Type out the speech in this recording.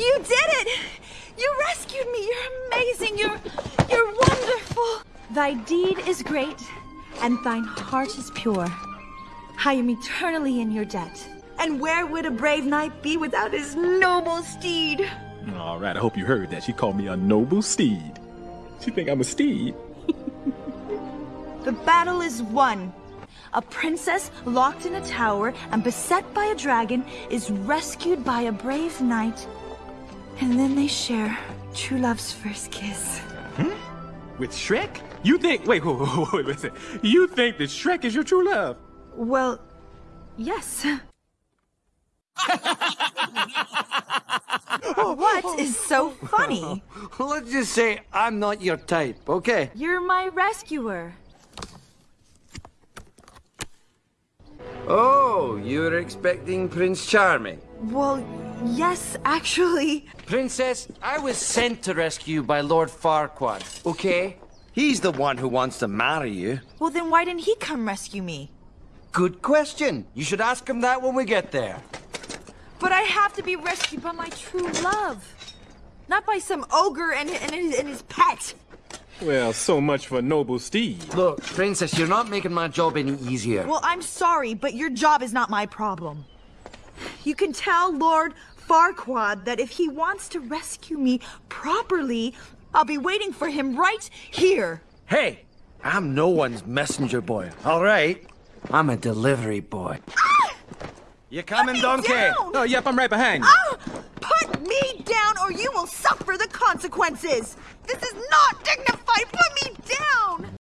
You did it! You rescued me! You're amazing! You're you're wonderful! Thy deed is great, and thine heart is pure. I am eternally in your debt. And where would a brave knight be without his noble steed? All right, I hope you heard that. She called me a noble steed. She think I'm a steed. The battle is won. A princess locked in a tower and beset by a dragon is rescued by a brave knight. And then they share true love's first kiss. Hmm? With Shrek? You think? Wait, wait, wait, wait, wait, wait. You think that Shrek is your true love? Well, yes. what is so funny? Let's just say I'm not your type, okay? You're my rescuer. Oh, you were expecting Prince Charming. Well, yes, actually. Princess, I was sent to rescue you by Lord Farquaad, okay? He's the one who wants to marry you. Well, then why didn't he come rescue me? Good question. You should ask him that when we get there. But I have to be rescued by my true love. Not by some ogre and, and, his, and his pet. Well, so much for noble steed. Look, Princess, you're not making my job any easier. Well, I'm sorry, but your job is not my problem. You can tell Lord Farquaad that if he wants to rescue me properly, I'll be waiting for him right here. Hey, I'm no one's messenger boy, all right? I'm a delivery boy. You coming, donkey? down! Oh, yep, I'm right behind you. Ah! Put me down or you will suffer the consequences! This is not dignified! Put me down!